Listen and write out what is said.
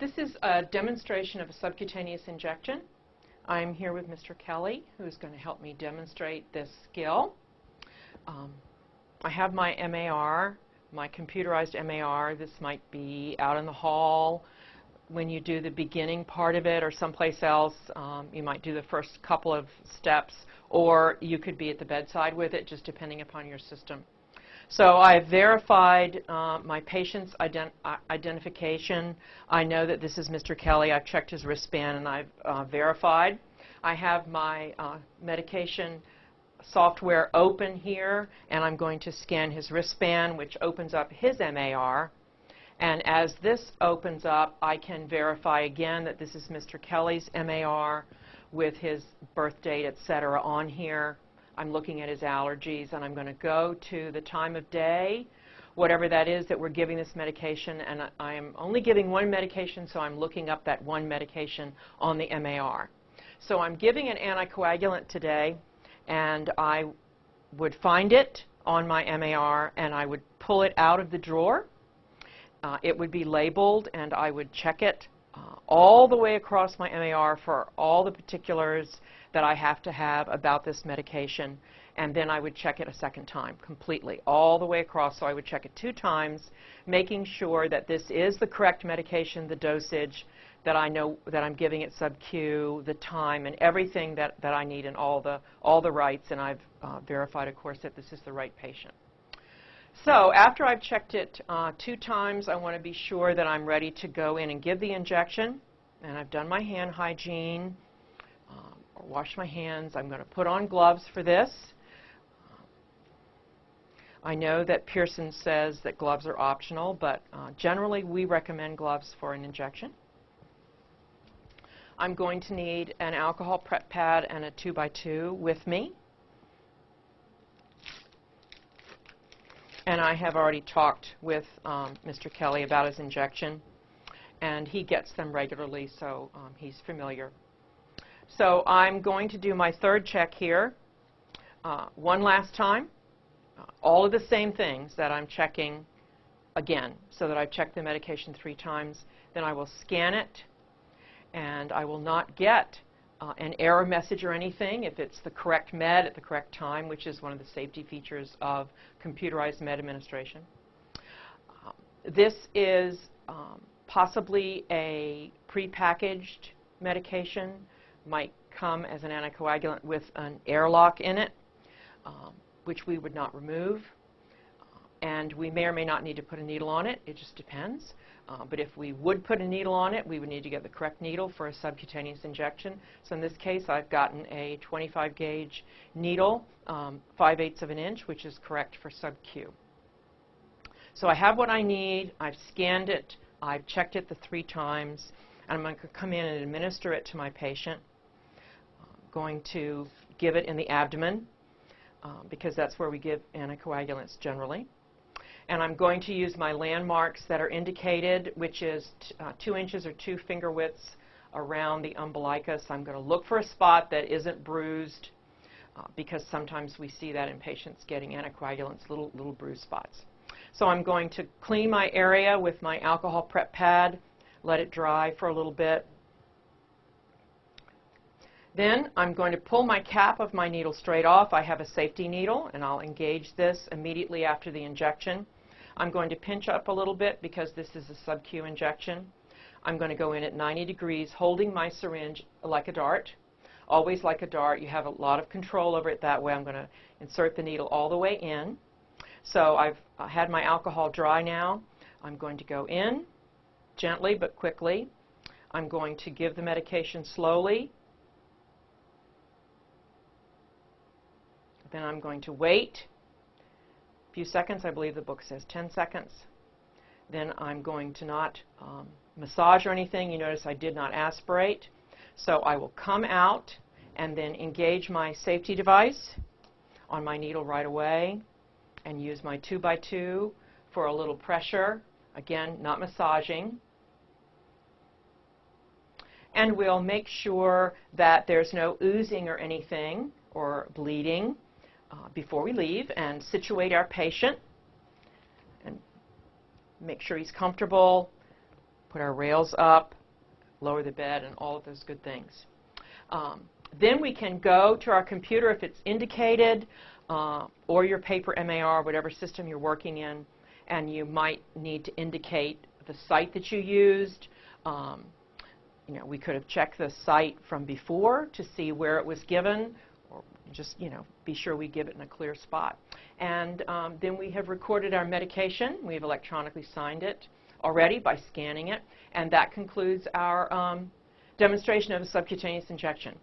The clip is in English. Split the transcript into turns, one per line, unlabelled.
This is a demonstration of a subcutaneous injection. I'm here with Mr. Kelly, who's going to help me demonstrate this skill. Um, I have my MAR, my computerized MAR. This might be out in the hall when you do the beginning part of it or someplace else. Um, you might do the first couple of steps, or you could be at the bedside with it, just depending upon your system. So I've verified uh, my patient's ident uh, identification. I know that this is Mr. Kelly. I've checked his wristband and I've uh, verified. I have my uh, medication software open here and I'm going to scan his wristband which opens up his MAR. And as this opens up, I can verify again that this is Mr. Kelly's MAR with his birth date, et cetera, on here. I'm looking at his allergies, and I'm going to go to the time of day, whatever that is that we're giving this medication, and I, am only giving one medication, so I'm looking up that one medication on the MAR. So I'm giving an anticoagulant today, and I would find it on my MAR, and I would pull it out of the drawer. Uh, it would be labeled, and I would check it uh, all the way across my MAR for all the particulars that I have to have about this medication. And then I would check it a second time completely, all the way across. So I would check it two times, making sure that this is the correct medication, the dosage, that I know that I'm giving it sub-Q, the time, and everything that, that I need and all the, all the rights. And I've uh, verified, of course, that this is the right patient. So after I've checked it uh, two times, I want to be sure that I'm ready to go in and give the injection. And I've done my hand hygiene wash my hands. I'm going to put on gloves for this. I know that Pearson says that gloves are optional, but uh, generally we recommend gloves for an injection. I'm going to need an alcohol prep pad and a 2x2 with me. And I have already talked with um, Mr. Kelly about his injection, and he gets them regularly, so um, he's familiar so I'm going to do my third check here uh, one last time. Uh, all of the same things that I'm checking again, so that I've checked the medication three times. Then I will scan it, and I will not get uh, an error message or anything if it's the correct med at the correct time, which is one of the safety features of computerized med administration. Um, this is um, possibly a prepackaged medication might come as an anticoagulant with an airlock in it, um, which we would not remove. And we may or may not need to put a needle on it. It just depends. Uh, but if we would put a needle on it, we would need to get the correct needle for a subcutaneous injection. So in this case, I've gotten a 25 gauge needle, um, 5 eighths of an inch, which is correct for sub-Q. So I have what I need. I've scanned it. I've checked it the three times. And I'm going to come in and administer it to my patient going to give it in the abdomen um, because that's where we give anticoagulants generally. And I'm going to use my landmarks that are indicated, which is uh, two inches or two finger widths around the umbilicus. I'm going to look for a spot that isn't bruised uh, because sometimes we see that in patients getting anticoagulants, little, little bruised spots. So I'm going to clean my area with my alcohol prep pad, let it dry for a little bit, then I'm going to pull my cap of my needle straight off. I have a safety needle, and I'll engage this immediately after the injection. I'm going to pinch up a little bit because this is a sub-Q injection. I'm going to go in at 90 degrees, holding my syringe like a dart. Always like a dart. You have a lot of control over it that way. I'm going to insert the needle all the way in. So I've had my alcohol dry now. I'm going to go in gently but quickly. I'm going to give the medication slowly Then I'm going to wait a few seconds. I believe the book says 10 seconds. Then I'm going to not um, massage or anything. You notice I did not aspirate. So I will come out and then engage my safety device on my needle right away and use my 2 by 2 for a little pressure. Again, not massaging. And we'll make sure that there's no oozing or anything or bleeding uh, before we leave and situate our patient and make sure he's comfortable. put our rails up, lower the bed, and all of those good things. Um, then we can go to our computer if it's indicated, uh, or your paper MAR, whatever system you're working in, and you might need to indicate the site that you used. Um, you know, we could have checked the site from before to see where it was given, or just, you know, be sure we give it in a clear spot. And um, then we have recorded our medication. We've electronically signed it already by scanning it. And that concludes our um, demonstration of a subcutaneous injection.